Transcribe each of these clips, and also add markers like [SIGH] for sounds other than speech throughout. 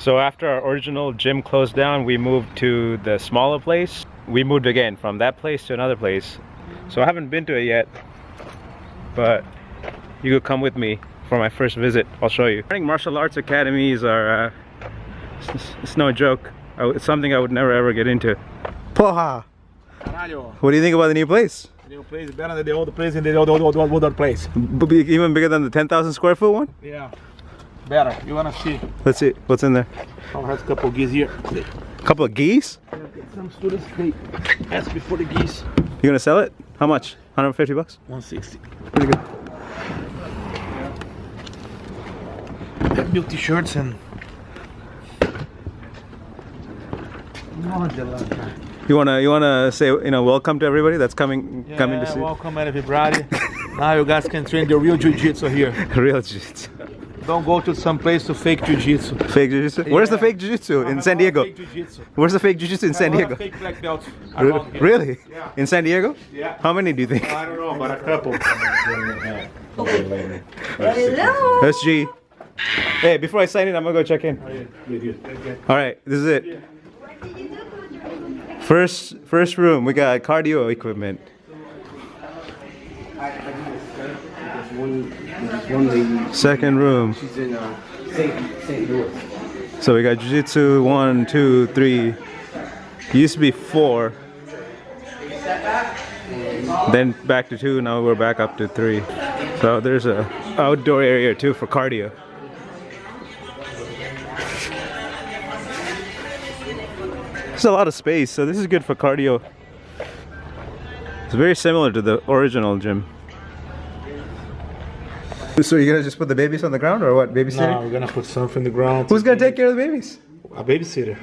So after our original gym closed down, we moved to the smaller place. We moved again from that place to another place. So I haven't been to it yet, but you could come with me for my first visit. I'll show you. Running martial arts academies are, uh, it's, it's no joke. I w- It's something I would never ever get into. Porra! Caralho, What do you think about the new place? the new place is better than the old place and the old, old, old, old, older place. B- even bigger than the 10,000 square foot one? Yeah, better. You wanna see? Let's see. What's in there? I have a couple of geese here. A couple of geese? Some students they ask me for the geese. You gonna sell it? How much? 150 bucks? 160. Pretty good. Have new t-shirts and. You wanna you wanna say you know welcome to everybody that's coming coming to Yeah, see welcome everybody. [LAUGHS] now you guys can train the real jiu-jitsu here. [LAUGHS] real jiu-jitsu. Don't go to some place to fake jiu-jitsu. Fake jiu-jitsu? Where's the fake jiu-jitsu? In San Diego. Fake jiu-jitsu. Where's the fake jiu-jitsu in San A lot of Diego? Fake black belts around here. Really? Yeah. In San Diego? Yeah. How many do you think? I don't know, but a couple. Hello. That's G. Hey, before I sign in, I'm gonna go check in. All right, this is it. First, first room. We got cardio equipment. Second room. she's in uh, St. Louis. So we got jiu-jitsu one, two, three. Used to be four. Then back to two. Now we're back up to three. So there's a outdoor area too for cardio. There's a lot of space, so this is good for cardio. It's very similar to the original gym. So you're gonna just put the babies on the ground or what? Babysitting? No, we're gonna put something in the ground. Who's gonna take care of the babies? A babysitter.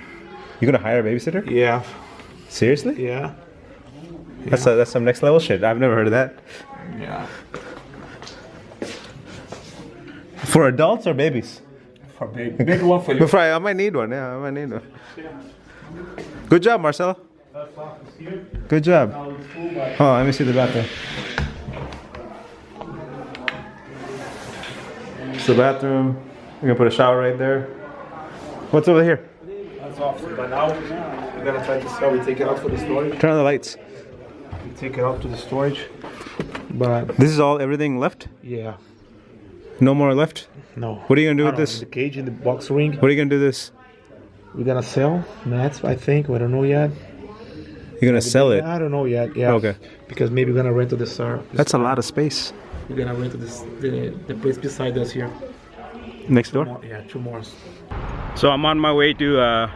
You're gonna hire a babysitter? Yeah, Seriously? yeah, That's a, that's some next level shit. I've never heard of that. yeah. For adults or babies? For babies. Big one for you. Before I, I might need one. Yeah, I might need one. Good job, Marcelo. Good job. Oh, let me see the bathroom. The bathroom. We're gonna put a shower right there. What's over here? That's off. Now we're gonna try to sell. We take it out for the storage. Turn on the lights. We take it out to the storage. But This is all everything left? yeah, No more left? no. What are you gonna do with know, this? The cage in the box ring. What are you gonna do with this? We're gonna sell mats. I think. We don't know yet. You're gonna sell it. I don't know yet. Yeah. Okay. Because maybe we're gonna rent to the star. That's a lot of space. We're gonna rent to this the, the place beside us here. Next door? More- yeah, two more. So I'm on my way to uh,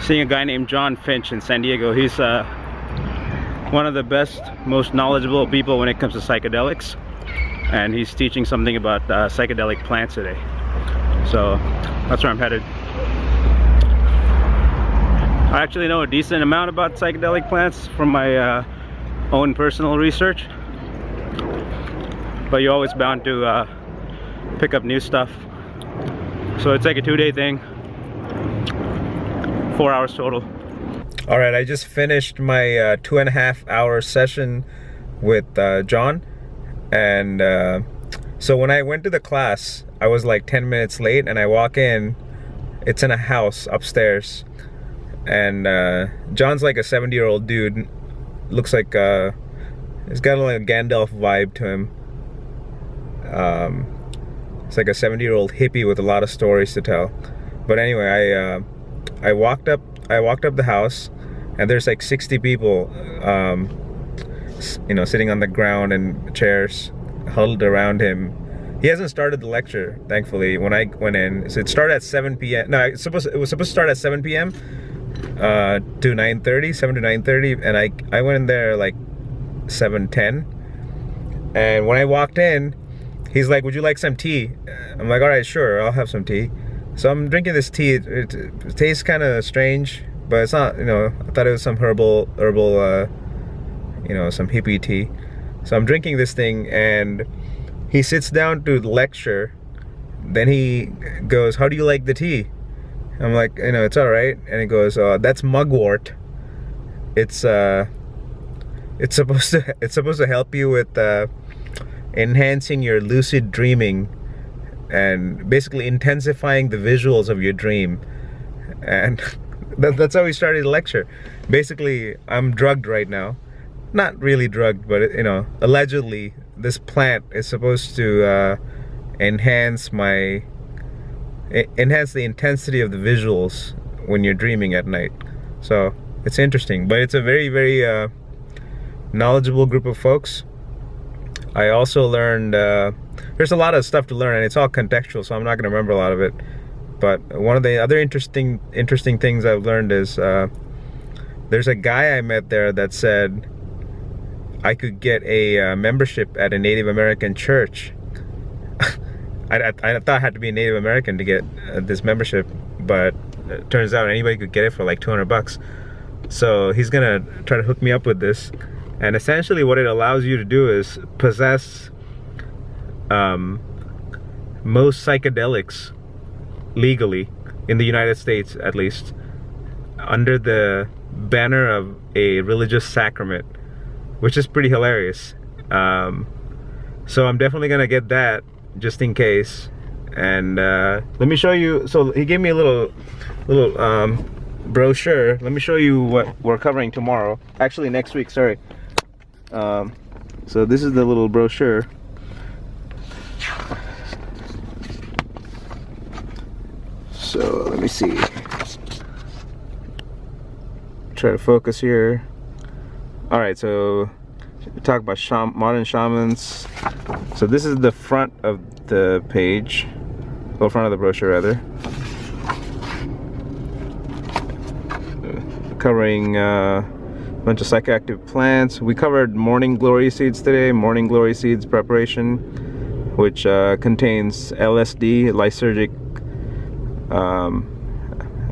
seeing a guy named John Finch in San Diego. He's uh, one of the best, most knowledgeable people when it comes to psychedelics. And he's teaching something about uh, psychedelic plants today. So that's where I'm headed. I actually know a decent amount about psychedelic plants from my uh, own personal research. But you're always bound to uh, pick up new stuff. So it's like a two-day thing. Four hours total. All right, I just finished my uh, two and a half hour session with uh, John. And uh, so when I went to the class, I was like 10 minutes late and I walk in, it's in a house upstairs. And uh, John's like a 70 year old dude. Looks like uh, he's got like a Gandalf vibe to him. Um, it's like a 70 year old hippie with a lot of stories to tell. But anyway, I uh, I walked up I walked up the house and there's like 60 people um, you know sitting on the ground and chairs huddled around him. He hasn't started the lecture, thankfully. When I went in, so it started at 7 p.m. No, it's supposed it was supposed to start at 7 p.m. Uh, to 9:30, 7 to 9:30, and I I went in there like 7:10. And when I walked in, he's like, "Would you like some tea?" I'm like, "All right, sure, I'll have some tea." So I'm drinking this tea. It, it, it tastes kind of strange, but it's not. You know, I thought it was some herbal, herbal, uh, you know, some hippie tea. So I'm drinking this thing, and he sits down to lecture. Then he goes, "How do you like the tea?" I'm like, "You know, it's all right." And he goes, uh, "That's mugwort. It's uh, it's supposed to [LAUGHS] it's supposed to help you with uh, enhancing your lucid dreaming." and basically intensifying the visuals of your dream. And [LAUGHS] that, that's how we started the lecture. Basically, I'm drugged right now. Not really drugged, but you know, allegedly, this plant is supposed to uh, enhance my enhance the intensity of the visuals when you're dreaming at night. So it's interesting, but it's a very, very uh, knowledgeable group of folks. I also learned uh, there's a lot of stuff to learn, and it's all contextual, so I'm not going to remember a lot of it. But one of the other interesting interesting things I've learned is uh, there's a guy I met there that said I could get a uh, membership at a Native American church. [LAUGHS] I, I, I thought I had to be a Native American to get uh, this membership, but it turns out anybody could get it for like 200 bucks. So he's gonna try to hook me up with this. And essentially what it allows you to do is possess um, most psychedelics legally in the United States at least under the banner of a religious sacrament which is pretty hilarious. Um, so I'm definitely gonna get that just in case. And uh, let me show you so he gave me a little little um, brochure. Let me show you what we're covering tomorrow. Actually next week sorry um, so this is the little brochure. So let me see. Try to focus here. All right so talk about sham modern shamans. So this is the front of the page. Or front of the brochure rather. Covering uh, bunch of psychoactive plants. We covered morning glory seeds today morning glory seeds preparation which uh, contains LSD lysergic um,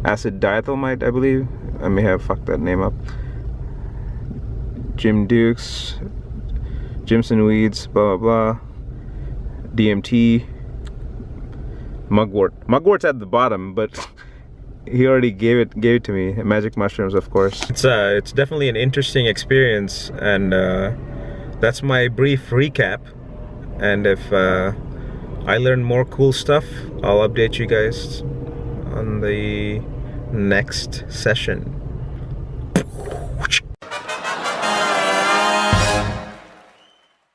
acid diethylmite I believe. I may have fucked that name up. Jim Dukes Jimson weeds blah blah blah. DMT mugwort. Mugwort's at the bottom but [LAUGHS] he already gave it gave it to me magic mushrooms of course. It's uh it's definitely an interesting experience and uh that's my brief recap. And if uh I learn more cool stuff I'll update you guys on the next session